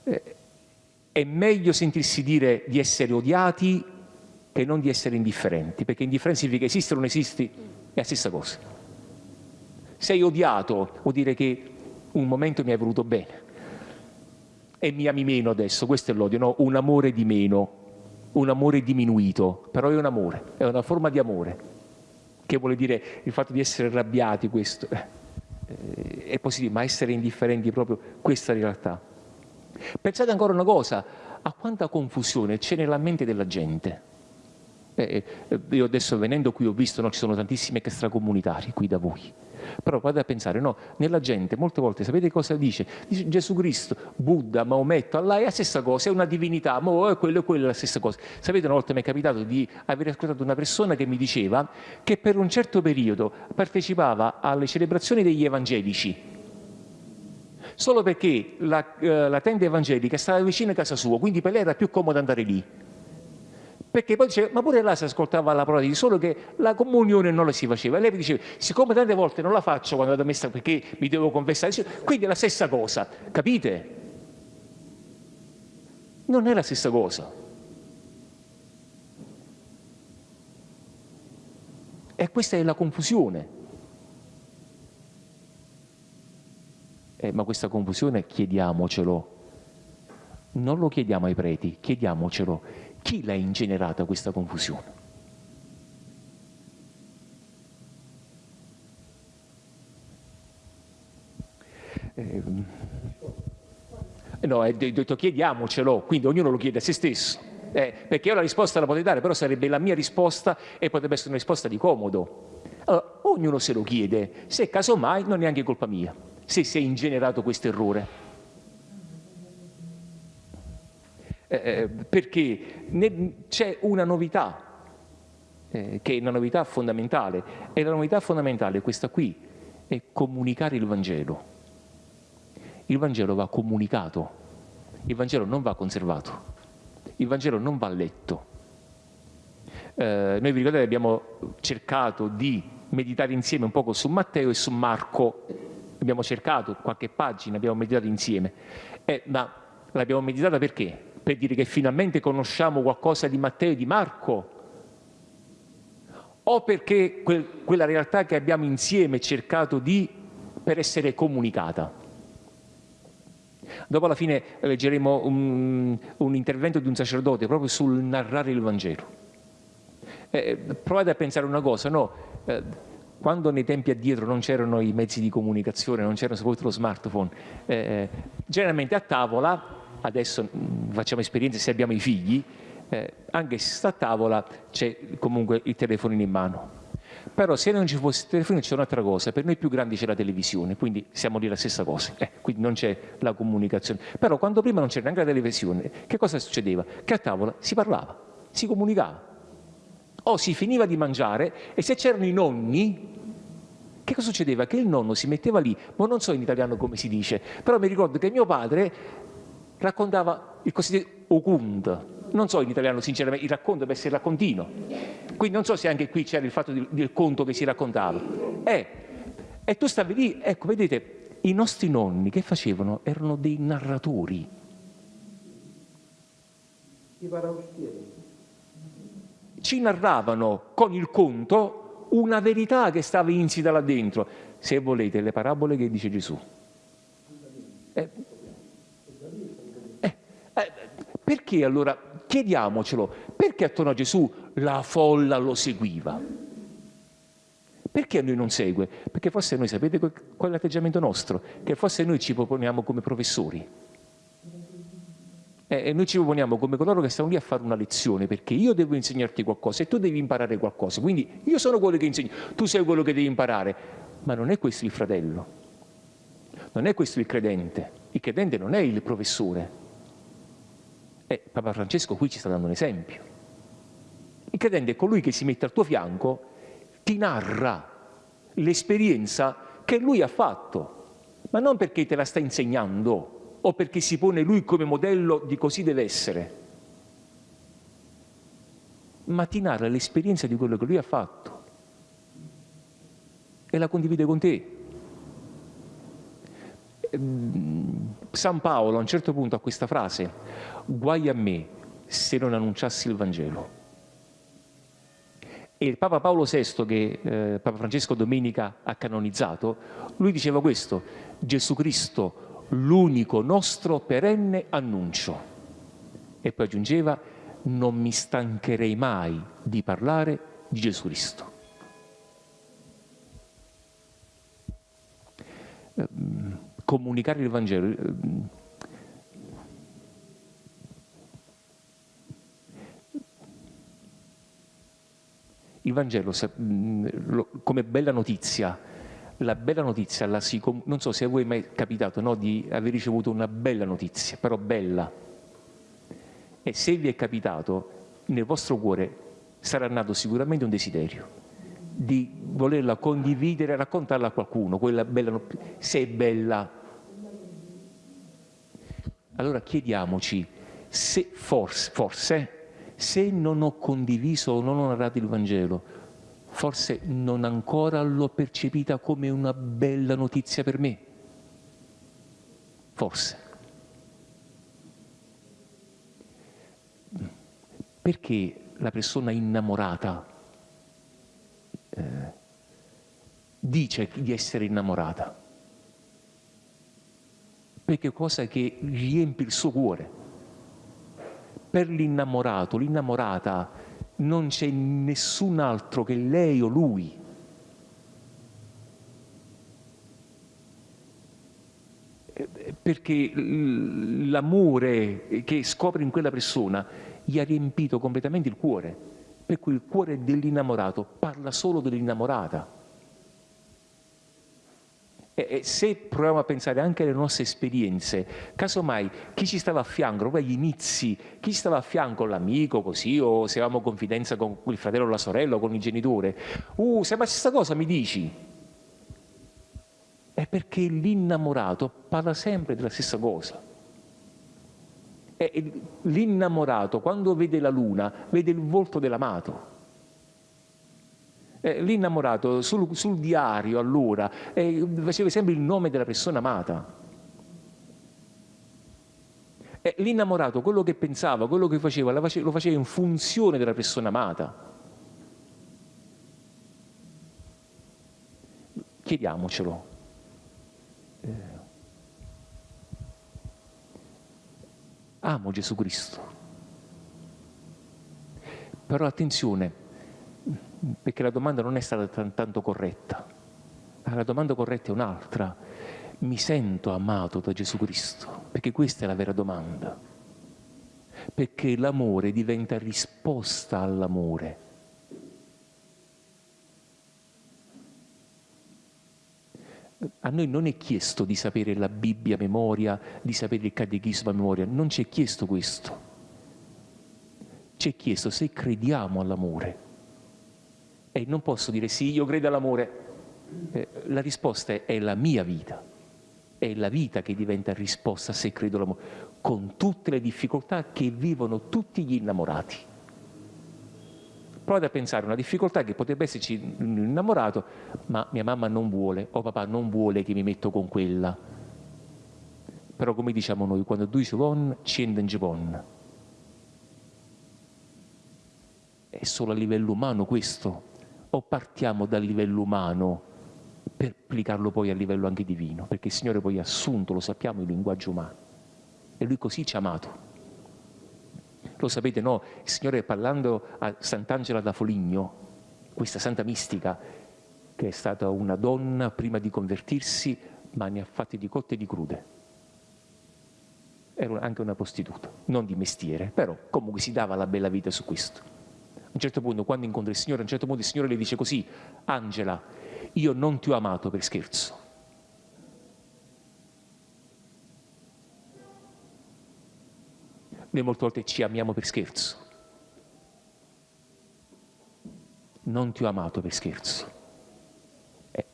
Eh, è meglio sentirsi dire di essere odiati che non di essere indifferenti, perché indifferenza significa esistere o non esisti, è la stessa cosa. Sei odiato, vuol dire che un momento mi hai voluto bene e mi ami meno adesso, questo è l'odio, no? un amore di meno, un amore diminuito, però è un amore, è una forma di amore, che vuole dire il fatto di essere arrabbiati, questo eh, è positivo, ma essere indifferenti è proprio questa realtà. Pensate ancora una cosa, a quanta confusione c'è nella mente della gente. Eh, eh, io adesso venendo qui ho visto, no, ci sono tantissimi extracomunitari qui da voi, però guardate a pensare, no, nella gente molte volte sapete cosa dice? Dice Gesù Cristo, Buddha, Maometto, Allah è la stessa cosa, è una divinità, ma è quello e quello è la stessa cosa. Sapete una volta mi è capitato di aver ascoltato una persona che mi diceva che per un certo periodo partecipava alle celebrazioni degli evangelici solo perché la, eh, la tenda evangelica stava vicino a casa sua, quindi per lei era più comodo andare lì. Perché poi diceva, ma pure là si ascoltava la parola di Dio, solo che la comunione non la si faceva. E lei diceva, siccome tante volte non la faccio quando vado a messa perché mi devo confessare, quindi è la stessa cosa, capite? Non è la stessa cosa. E questa è la confusione. Eh, ma questa confusione chiediamocelo. Non lo chiediamo ai preti, chiediamocelo. Chi l'ha ingenerata questa confusione? Eh, no, è detto chiediamocelo, quindi ognuno lo chiede a se stesso. Eh, perché io la risposta la potrei dare, però sarebbe la mia risposta e potrebbe essere una risposta di comodo. Allora, ognuno se lo chiede, se casomai non è neanche colpa mia se si è ingenerato questo errore. Eh, eh perché c'è una novità, eh, che è una novità fondamentale, e la novità fondamentale è questa qui, è comunicare il Vangelo. Il Vangelo va comunicato, il Vangelo non va conservato, il Vangelo non va letto. Eh, noi vi ricordate abbiamo cercato di meditare insieme un poco su Matteo e su Marco abbiamo cercato qualche pagina, abbiamo meditato insieme, eh, ma l'abbiamo meditata perché? Per dire che finalmente conosciamo qualcosa di Matteo e di Marco, o perché quel, quella realtà che abbiamo insieme cercato di per essere comunicata. Dopo alla fine leggeremo un, un intervento di un sacerdote proprio sul narrare il Vangelo. Eh, provate a pensare una cosa, no? Eh, quando nei tempi addietro non c'erano i mezzi di comunicazione, non c'era soprattutto lo smartphone, eh, generalmente a tavola, adesso mm, facciamo esperienze se abbiamo i figli, eh, anche se sta a tavola c'è comunque il telefono in mano. Però se non ci fosse il telefono c'è un'altra cosa, per noi più grandi c'è la televisione, quindi siamo lì la stessa cosa, eh, quindi non c'è la comunicazione. Però quando prima non c'era neanche la televisione, che cosa succedeva? Che a tavola si parlava, si comunicava o si finiva di mangiare e se c'erano i nonni, che cosa succedeva? Che il nonno si metteva lì, ma non so in italiano come si dice, però mi ricordo che mio padre raccontava il cosiddetto okund. Non so in italiano sinceramente, il racconto deve essere raccontino. Quindi non so se anche qui c'era il fatto del conto che si raccontava. Eh, e tu stavi lì, ecco, vedete, i nostri nonni che facevano? Erano dei narratori. Ci narravano con il conto una verità che stava insita là dentro. Se volete, le parabole che dice Gesù. Eh, eh, perché allora, chiediamocelo, perché attorno a Gesù la folla lo seguiva? Perché a noi non segue? Perché forse noi sapete qual è l'atteggiamento nostro? Che forse noi ci proponiamo come professori. E noi ci proponiamo come coloro che stanno lì a fare una lezione, perché io devo insegnarti qualcosa e tu devi imparare qualcosa. Quindi io sono quello che insegno, tu sei quello che devi imparare. Ma non è questo il fratello, non è questo il credente. Il credente non è il professore. E Papa Francesco qui ci sta dando un esempio. Il credente è colui che si mette al tuo fianco ti narra l'esperienza che lui ha fatto, ma non perché te la sta insegnando o perché si pone lui come modello di così deve essere, ma ti narra l'esperienza di quello che lui ha fatto e la condivide con te. Ehm, San Paolo a un certo punto ha questa frase, guai a me se non annunciassi il Vangelo. E il Papa Paolo VI, che eh, Papa Francesco domenica ha canonizzato, lui diceva questo, Gesù Cristo, l'unico nostro perenne annuncio. E poi aggiungeva, non mi stancherei mai di parlare di Gesù Cristo. Ehm, comunicare il Vangelo ehm, il Vangelo, mm, come bella notizia, la bella notizia, la si, non so se a voi è mai capitato no, di aver ricevuto una bella notizia, però bella. E se vi è capitato, nel vostro cuore sarà nato sicuramente un desiderio di volerla condividere, raccontarla a qualcuno, quella bella se è bella. Allora chiediamoci se forse, forse se non ho condiviso o non ho narrato il Vangelo, forse non ancora l'ho percepita come una bella notizia per me. Forse. Perché la persona innamorata eh, dice di essere innamorata? Perché cosa che riempie il suo cuore per l'innamorato, l'innamorata, non c'è nessun altro che lei o lui. Perché l'amore che scopre in quella persona gli ha riempito completamente il cuore, per cui il cuore dell'innamorato parla solo dell'innamorata. E se proviamo a pensare anche alle nostre esperienze, casomai chi ci stava a fianco, proprio agli inizi, chi stava a fianco, l'amico così, o se avevamo confidenza con il fratello o la sorella o con il genitore, uh, se ma questa cosa mi dici? È perché l'innamorato parla sempre della stessa cosa. L'innamorato, quando vede la luna, vede il volto dell'amato. Eh, l'innamorato sul, sul, diario allora eh, faceva sempre il nome della persona amata. Eh, l'innamorato, quello che pensava, quello che faceva, lo faceva in funzione della persona amata. Chiediamocelo. Eh, amo Gesù Cristo. Però attenzione, perché la domanda non è stata tanto corretta. La domanda corretta è un'altra. Mi sento amato da Gesù Cristo? Perché questa è la vera domanda. Perché l'amore diventa risposta all'amore. A noi non è chiesto di sapere la Bibbia a memoria, di sapere il catechismo a memoria, non ci è chiesto questo. Ci è chiesto se crediamo all'amore. E non posso dire sì, io credo all'amore. Eh, la risposta è, è la mia vita. È la vita che diventa risposta se credo all'amore. con tutte le difficoltà che vivono tutti gli innamorati. Provate a pensare una difficoltà che potrebbe esserci un innamorato, ma mia mamma non vuole, o papà non vuole che mi metto con quella. Però come diciamo noi, quando due si vanno, scende in Givon. È solo a livello umano questo? O partiamo dal livello umano per applicarlo poi a livello anche divino? Perché il Signore poi ha assunto, lo sappiamo, il linguaggio umano. E Lui così ci ha amato. Lo sapete, no? Il Signore parlando a Sant'Angela da Foligno, questa santa mistica, che è stata una donna prima di convertirsi, ma ne ha fatte di cotte e di crude. Era anche una prostituta, non di mestiere, però comunque si dava la bella vita su questo. A un certo punto, quando incontra il Signore, a un certo punto il Signore le dice così, Angela, io non ti ho amato per scherzo. Noi molte volte ci amiamo per scherzo. Non ti ho amato per scherzo. E,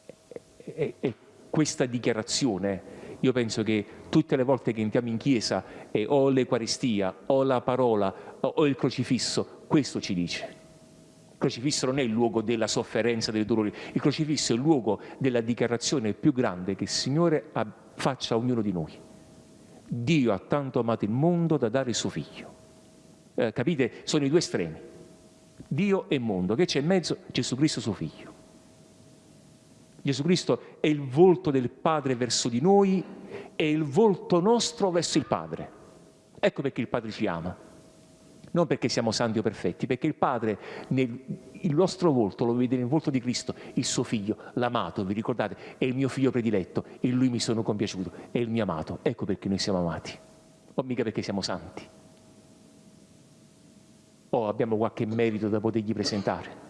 e, e questa dichiarazione, io penso che tutte le volte che entriamo in chiesa e o l'Eucaristia, o la parola, o il crocifisso, questo ci dice. Il crocifisso non è il luogo della sofferenza, del dolore, il crocifisso è il luogo della dichiarazione più grande che il Signore faccia a ognuno di noi. Dio ha tanto amato il mondo da dare il suo figlio. Eh, capite? Sono i due estremi. Dio e mondo. Che c'è in mezzo? Gesù Cristo suo figlio. Gesù Cristo è il volto del Padre verso di noi e il volto nostro verso il Padre. Ecco perché il Padre ci ama non perché siamo santi o perfetti, perché il Padre nel il nostro volto lo vede nel volto di Cristo, il suo figlio, l'amato, vi ricordate? È il mio figlio prediletto, in lui mi sono compiaciuto, è il mio amato. Ecco perché noi siamo amati, o mica perché siamo santi. O abbiamo qualche merito da potergli presentare.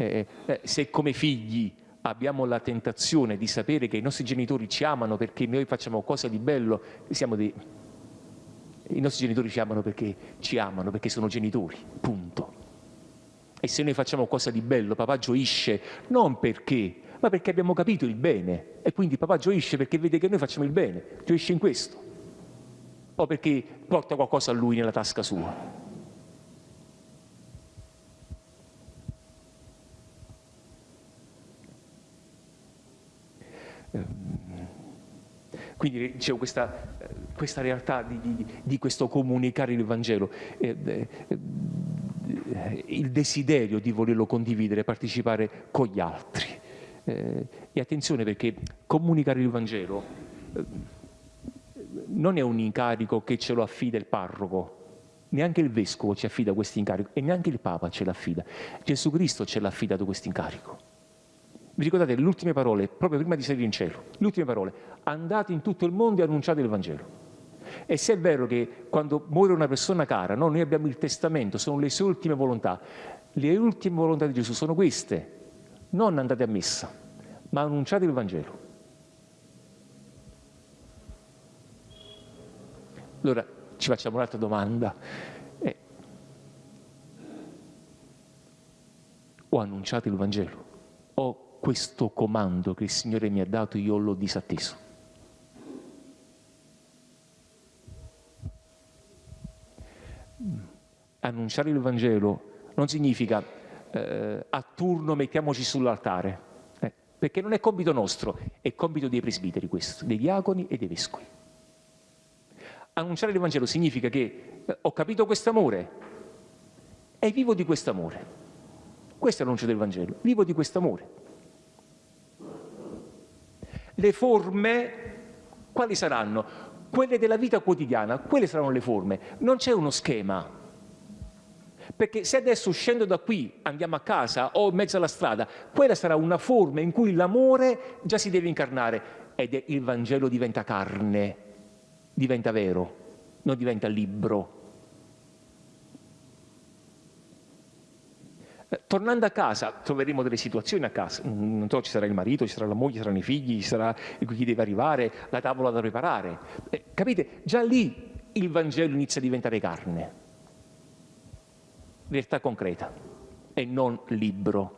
Eh, eh, se come figli abbiamo la tentazione di sapere che i nostri genitori ci amano perché noi facciamo cose di bello, siamo dei i nostri genitori ci amano perché ci amano, perché sono genitori, punto. E se noi facciamo qualcosa di bello, papà gioisce non perché, ma perché abbiamo capito il bene. E quindi papà gioisce perché vede che noi facciamo il bene, gioisce in questo. O perché porta qualcosa a lui nella tasca sua. Quindi dicevo, questa, questa realtà di, di, di, questo comunicare il Vangelo, eh, eh, il desiderio di volerlo condividere, partecipare con gli altri. Eh, e attenzione perché comunicare il Vangelo non è un incarico che ce lo affida il parroco, neanche il vescovo ci affida questo incarico e neanche il Papa ce l'affida. Gesù Cristo ce l'ha affidato questo incarico. Vi ricordate le ultime parole, proprio prima di salire in cielo? Le ultime parole, andate in tutto il mondo e annunciate il Vangelo. E se è vero che quando muore una persona cara, no, noi abbiamo il testamento, sono le sue ultime volontà, le ultime volontà di Gesù sono queste, non andate a messa, ma annunciate il Vangelo. Allora ci facciamo un'altra domanda. Eh, ho annunciato il Vangelo? O questo comando che il Signore mi ha dato io l'ho disatteso. Annunciare il Vangelo non significa eh, a turno mettiamoci sull'altare, eh, perché non è compito nostro, è compito dei presbiteri questo, dei diaconi e dei vescovi. Annunciare il Vangelo significa che eh, ho capito questo amore e vivo di questo amore. Questo è l'annuncio del Vangelo, vivo di questo amore. Le forme, quali saranno? Quelle della vita quotidiana, quelle saranno le forme. Non c'è uno schema. Perché se adesso uscendo da qui andiamo a casa o in mezzo alla strada, quella sarà una forma in cui l'amore già si deve incarnare ed il Vangelo diventa carne, diventa vero, non diventa libro. Tornando a casa troveremo delle situazioni a casa, non so, ci sarà il marito, ci sarà la moglie, ci saranno i figli, ci sarà chi deve arrivare, la tavola da preparare. Eh, capite? Già lì il Vangelo inizia a diventare carne, realtà concreta e non libro,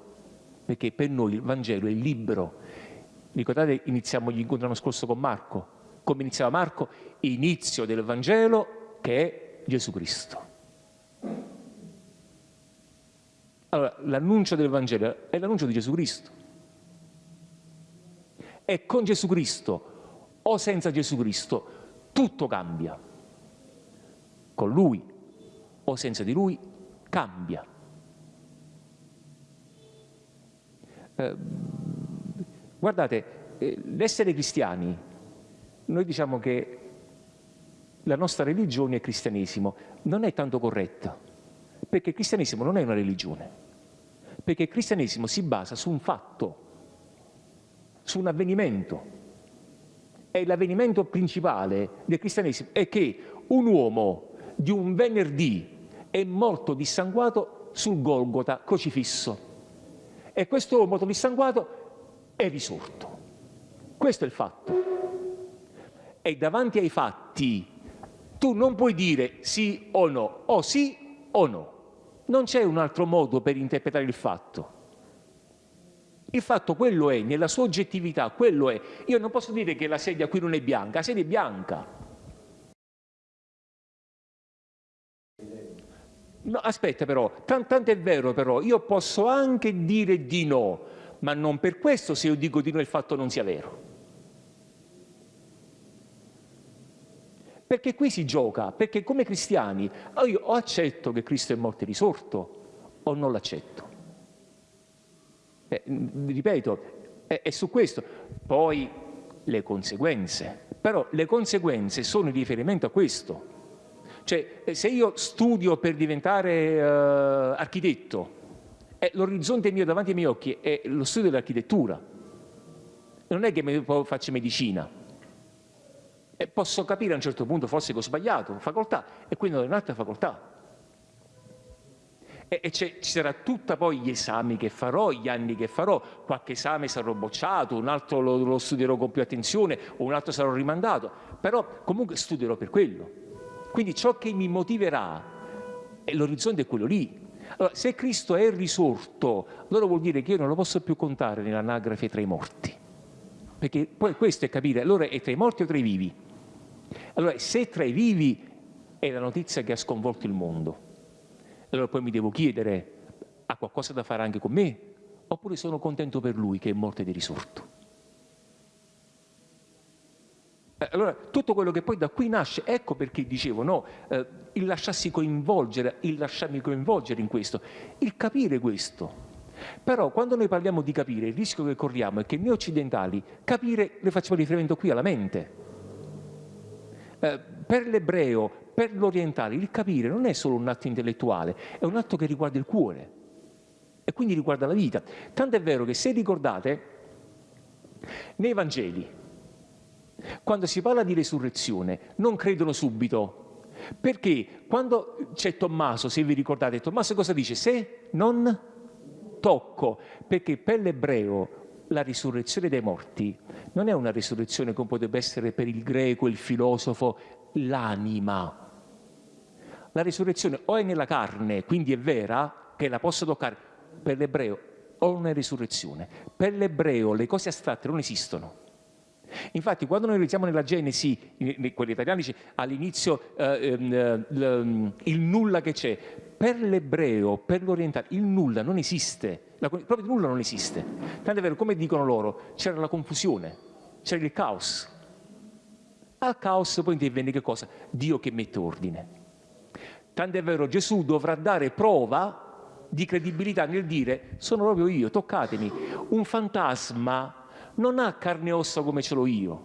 perché per noi il Vangelo è libero. Ricordate, iniziamo gli incontri l'anno scorso con Marco, come iniziava Marco, inizio del Vangelo che è Gesù Cristo. Allora, l'annuncio del Vangelo è l'annuncio di Gesù Cristo. E con Gesù Cristo o senza Gesù Cristo tutto cambia. Con Lui o senza di Lui cambia. Eh, guardate, eh, l'essere cristiani, noi diciamo che la nostra religione è cristianesimo, non è tanto corretta, perché il cristianesimo non è una religione, perché il cristianesimo si basa su un fatto, su un avvenimento. E l'avvenimento principale del cristianesimo è che un uomo di un venerdì è morto dissanguato sul Golgota crocifisso. E questo uomo morto dissanguato è risorto. Questo è il fatto. E davanti ai fatti tu non puoi dire sì o no, o sì o no. Non c'è un altro modo per interpretare il fatto. Il fatto quello è, nella sua oggettività, quello è. Io non posso dire che la sedia qui non è bianca, la sedia è bianca. No, aspetta però, tanto è vero però, io posso anche dire di no, ma non per questo se io dico di no il fatto non sia vero. Perché qui si gioca, perché come cristiani io o accetto che Cristo è morto e risorto o non l'accetto. Eh, ripeto, è, è su questo. Poi le conseguenze. Però le conseguenze sono in riferimento a questo. Cioè, se io studio per diventare uh, architetto, eh, l'orizzonte mio davanti ai miei occhi è lo studio dell'architettura. Non è che faccio medicina. E posso capire a un certo punto forse che ho sbagliato, facoltà, e quindi ho un'altra facoltà. E, e ci sarà tutta poi gli esami che farò, gli anni che farò, qualche esame sarò bocciato, un altro lo, lo studierò con più attenzione, un altro sarò rimandato, però comunque studierò per quello. Quindi ciò che mi motiverà, e l'orizzonte è quello lì. Allora, se Cristo è risorto, allora vuol dire che io non lo posso più contare nell'anagrafe tra i morti. Perché poi questo è capire, allora è tra i morti o tra i vivi? Allora, se tra i vivi è la notizia che ha sconvolto il mondo, allora poi mi devo chiedere, ha qualcosa da fare anche con me? Oppure sono contento per lui che è morto ed è risorto? Eh, allora, tutto quello che poi da qui nasce, ecco perché dicevo, no, eh, il lasciarsi coinvolgere, il lasciarmi coinvolgere in questo, il capire questo. Però quando noi parliamo di capire, il rischio che corriamo è che noi occidentali capire le facciamo riferimento qui alla mente. Eh, per l'ebreo, per l'orientale, il capire non è solo un atto intellettuale, è un atto che riguarda il cuore e quindi riguarda la vita. Tanto è vero che se ricordate, nei Vangeli, quando si parla di resurrezione, non credono subito, perché quando c'è Tommaso, se vi ricordate, Tommaso cosa dice? Se non tocco, perché per l'ebreo la risurrezione dei morti non è una risurrezione come potrebbe essere per il greco, il filosofo, l'anima. La risurrezione o è nella carne, quindi è vera, che la posso toccare, per l'ebreo o una risurrezione. Per l'ebreo le cose astratte non esistono. Infatti, quando noi leggiamo nella Genesi, quelli italiani all'inizio eh, eh, il nulla che c'è, per l'ebreo, per l'orientale, il nulla non esiste la, proprio nulla non esiste. Tanto è vero, come dicono loro, c'era la confusione, c'era il caos. Al caos poi interviene che cosa? Dio che mette ordine. Tanto è vero, Gesù dovrà dare prova di credibilità nel dire sono proprio io, toccatemi. Un fantasma non ha carne e ossa come ce l'ho io.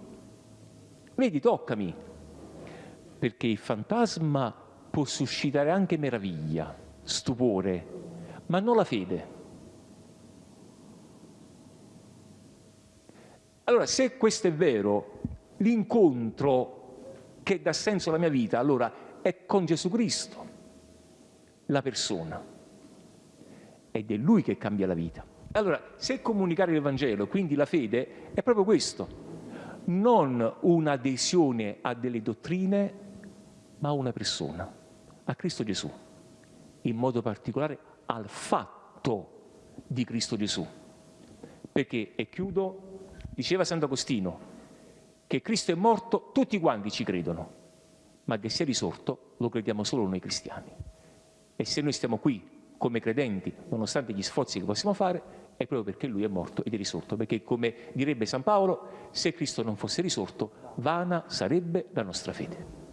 Vedi, toccami. Perché il fantasma può suscitare anche meraviglia, stupore, ma non la fede. Allora, se questo è vero, l'incontro che dà senso alla mia vita, allora è con Gesù Cristo, la persona. Ed è Lui che cambia la vita. Allora, se comunicare il Vangelo, quindi la fede, è proprio questo, non un'adesione a delle dottrine, ma a una persona, a Cristo Gesù, in modo particolare al fatto di Cristo Gesù. Perché, e chiudo, Diceva Sant'Agostino, che Cristo è morto, tutti quanti ci credono, ma che sia risorto lo crediamo solo noi cristiani. E se noi stiamo qui come credenti, nonostante gli sforzi che possiamo fare, è proprio perché Lui è morto ed è risorto, perché come direbbe San Paolo, se Cristo non fosse risorto, vana sarebbe la nostra fede.